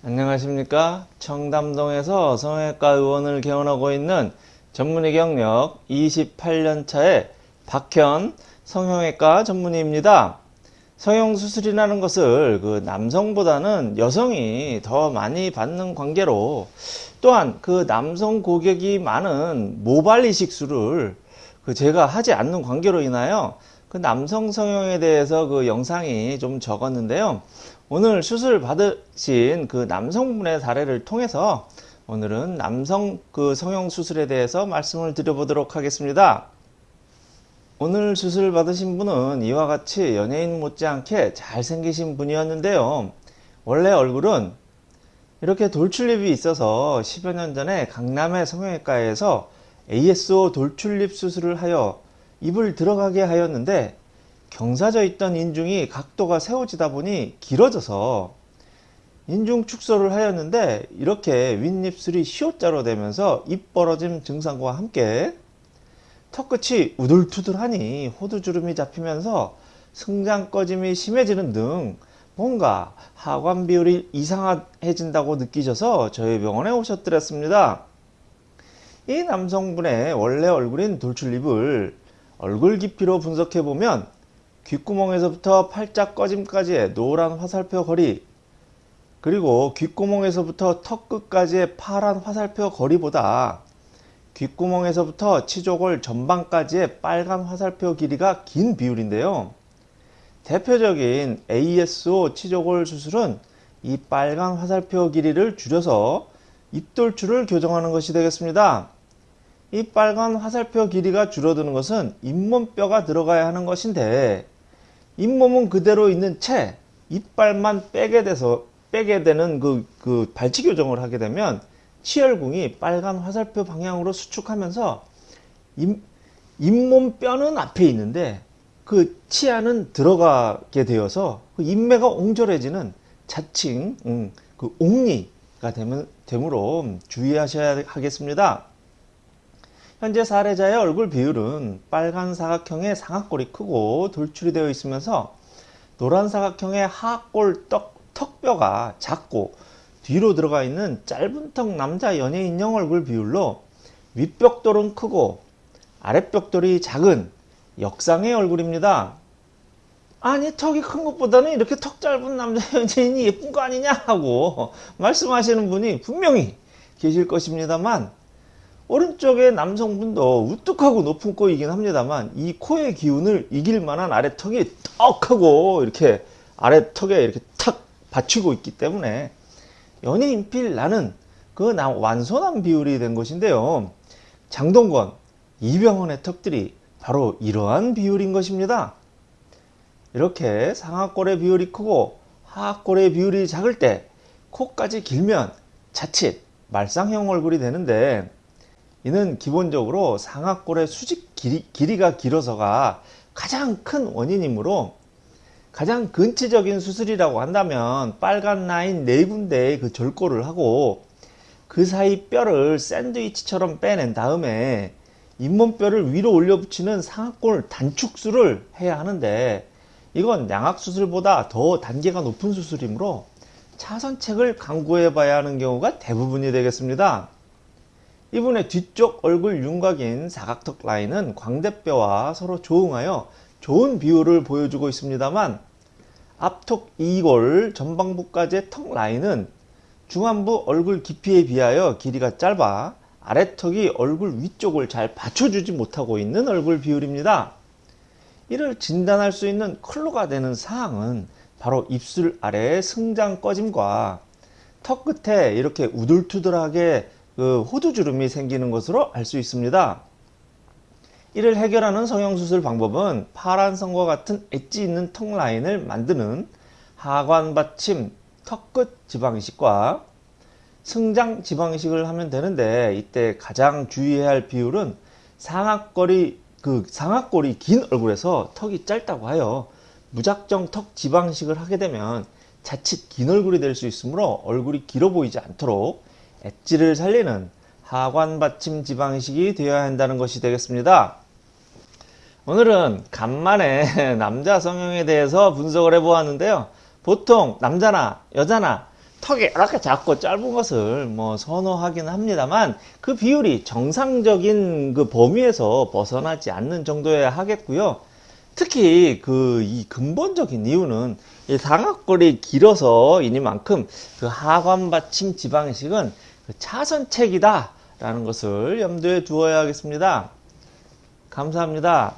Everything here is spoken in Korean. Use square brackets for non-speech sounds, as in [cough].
안녕하십니까 청담동에서 성형외과 의원을 개원하고 있는 전문의 경력 28년차의 박현 성형외과 전문의입니다 성형수술이라는 것을 그 남성보다는 여성이 더 많이 받는 관계로 또한 그 남성 고객이 많은 모발 이식술을 그 제가 하지 않는 관계로 인하여 그 남성 성형에 대해서 그 영상이 좀 적었는데요. 오늘 수술 받으신 그 남성분의 사례를 통해서 오늘은 남성 그 성형 수술에 대해서 말씀을 드려보도록 하겠습니다. 오늘 수술 받으신 분은 이와 같이 연예인 못지않게 잘생기신 분이었는데요. 원래 얼굴은 이렇게 돌출입이 있어서 10여 년 전에 강남의 성형외과에서 ASO 돌출입 수술을 하여 입을 들어가게 하였는데 경사져 있던 인중이 각도가 세워지다 보니 길어져서 인중 축소를 하였는데 이렇게 윗입술이 시옷자로 되면서 입 벌어짐 증상과 함께 턱끝이 우둘투둘하니 호두주름이 잡히면서 승장 꺼짐이 심해지는 등 뭔가 하관 비율이 이상해진다고 느끼셔서 저희 병원에 오셨더랬습니다. 이 남성분의 원래 얼굴인 돌출입을 얼굴 깊이로 분석해보면 귓구멍에서부터 팔짝 꺼짐까지의 노란 화살표 거리 그리고 귓구멍에서부터 턱 끝까지의 파란 화살표 거리보다 귓구멍에서부터 치조골 전방까지의 빨간 화살표 길이가 긴 비율인데요. 대표적인 ASO 치조골 수술은 이 빨간 화살표 길이를 줄여서 입돌출을 교정하는 것이 되겠습니다. 이 빨간 화살표 길이가 줄어드는 것은 잇몸뼈가 들어가야 하는 것인데 잇몸은 그대로 있는 채 이빨만 빼게 돼서 빼게 되는 그, 그 발치 교정을 하게 되면 치열궁이 빨간 화살표 방향으로 수축하면서 잇, 잇몸 뼈는 앞에 있는데 그 치아는 들어가게 되어서 그 인매가 옹졸해지는 자칭 음, 그 옥리가 되면, 되므로 주의하셔야 하겠습니다. 현재 사례자의 얼굴 비율은 빨간 사각형의 상악골이 크고 돌출이 되어 있으면서 노란 사각형의 하악골 떡, 턱뼈가 작고 뒤로 들어가 있는 짧은 턱 남자 연예인형 얼굴 비율로 윗벽돌은 크고 아랫벽돌이 작은 역상의 얼굴입니다. 아니 턱이 큰 것보다는 이렇게 턱 짧은 남자 연예인이 예쁜 거 아니냐 하고 말씀하시는 분이 분명히 계실 것입니다만 오른쪽의 남성분도 우뚝하고 높은 코이긴 합니다만 이 코의 기운을 이길 만한 아래 턱이 떡하고 이렇게 아래 턱에 이렇게 탁 받치고 있기 때문에 연예인필 나는 그 완소한 비율이 된 것인데요. 장동건, 이병헌의 턱들이 바로 이러한 비율인 것입니다. 이렇게 상하골의 비율이 크고 하하골의 비율이 작을 때 코까지 길면 자칫 말상형 얼굴이 되는데 이는 기본적으로 상악골의 수직 길이, 가 길어서가 가장 큰 원인이므로 가장 근치적인 수술이라고 한다면 빨간 라인 네 군데의 그 절골을 하고 그 사이 뼈를 샌드위치처럼 빼낸 다음에 잇몸뼈를 위로 올려 붙이는 상악골 단축술을 해야 하는데 이건 양악수술보다 더 단계가 높은 수술이므로 차선책을 강구해 봐야 하는 경우가 대부분이 되겠습니다. 이분의 뒤쪽 얼굴 윤곽인 사각턱 라인은 광대뼈와 서로 조응하여 좋은 비율을 보여주고 있습니다만 앞턱 2골 전방부까지의 턱 라인은 중안부 얼굴 깊이에 비하여 길이가 짧아 아래턱이 얼굴 위쪽을 잘 받쳐주지 못하고 있는 얼굴 비율입니다. 이를 진단할 수 있는 클로가 되는 사항은 바로 입술 아래의 승장 꺼짐과 턱 끝에 이렇게 우둘투둘하게 그 호두주름이 생기는 것으로 알 수 있습니다. 이를 해결하는 성형수술 방법은 파란선과 같은 엣지 있는 턱 라인을 만드는 하관 받침 턱끝 지방이식과 승장 지방이식을 하면 되는데 이때 가장 주의해야 할 비율은 상악골이 그 상악골이 긴 얼굴에서 턱이 짧다고 하여 무작정 턱 지방식을 하게 되면 자칫 긴 얼굴이 될 수 있으므로 얼굴이 길어 보이지 않도록 엣지를 살리는 하관 받침 지방식이 되어야 한다는 것이 되겠습니다. 오늘은 간만에 [laughs] 남자 성형에 대해서 분석을 해보았는데요. 보통 남자나 여자나 턱이 이렇게 작고 짧은 것을 뭐 선호하긴 합니다만 그 비율이 정상적인 그 범위에서 벗어나지 않는 정도여야 하겠고요. 특히 그 이 근본적인 이유는 이 상악골이 길어서 이니만큼 그 하관 받침 지방이식은 그 차선책이다 라는 것을 염두에 두어야 하겠습니다. 감사합니다.